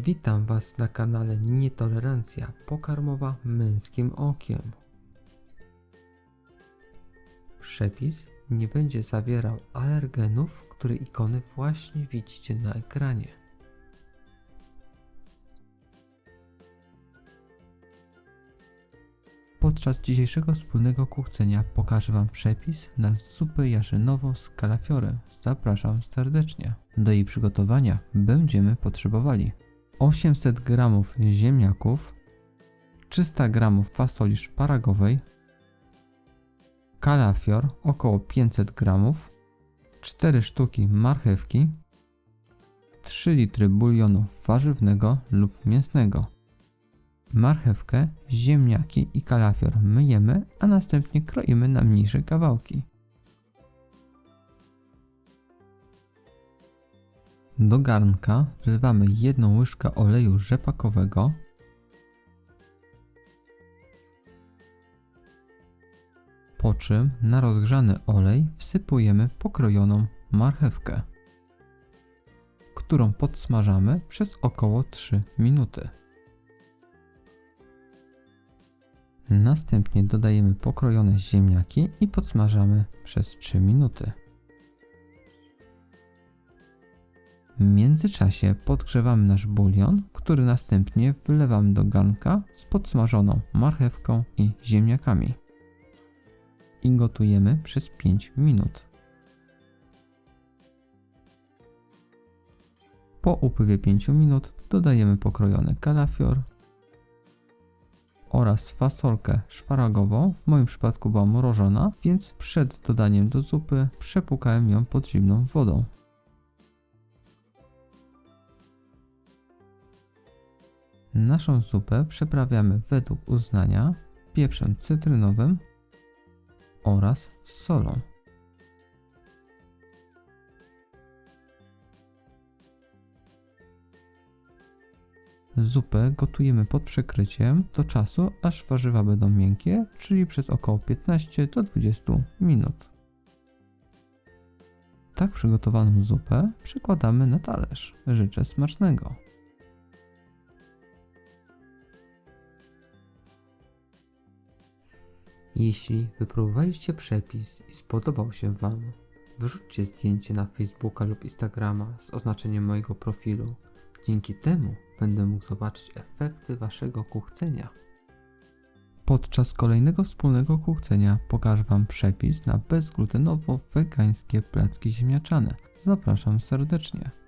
Witam Was na kanale Nietolerancja pokarmowa męskim okiem. Przepis nie będzie zawierał alergenów, które ikony właśnie widzicie na ekranie. Podczas dzisiejszego wspólnego kuchcenia pokażę Wam przepis na zupę jarzynową z kalafiorem. Zapraszam serdecznie. Do jej przygotowania będziemy potrzebowali 800 g ziemniaków, 300 g fasoli szparagowej, kalafior około 500 g, 4 sztuki marchewki, 3 litry bulionu warzywnego lub mięsnego. Marchewkę, ziemniaki i kalafior myjemy, a następnie kroimy na mniejsze kawałki. Do garnka wlewamy jedną łyżkę oleju rzepakowego, po czym na rozgrzany olej wsypujemy pokrojoną marchewkę, którą podsmażamy przez około 3 minuty. Następnie dodajemy pokrojone ziemniaki i podsmażamy przez 3 minuty. W międzyczasie podgrzewamy nasz bulion, który następnie wlewamy do garnka z podsmażoną marchewką i ziemniakami. I gotujemy przez 5 minut. Po upływie 5 minut dodajemy pokrojony kalafior oraz fasolkę szparagową. W moim przypadku była mrożona, więc przed dodaniem do zupy przepłukałem ją pod zimną wodą. Naszą zupę przyprawiamy według uznania pieprzem cytrynowym oraz solą. Zupę gotujemy pod przykryciem do czasu, aż warzywa będą miękkie, czyli przez około 15 do 20 minut. Tak przygotowaną zupę przekładamy na talerz. Życzę smacznego. Jeśli wypróbowaliście przepis i spodobał się Wam, wrzućcie zdjęcie na Facebooka lub Instagrama z oznaczeniem mojego profilu. Dzięki temu będę mógł zobaczyć efekty Waszego kuchcenia. Podczas kolejnego wspólnego kuchcenia pokażę Wam przepis na bezglutenowo-wegańskie placki ziemniaczane. Zapraszam serdecznie.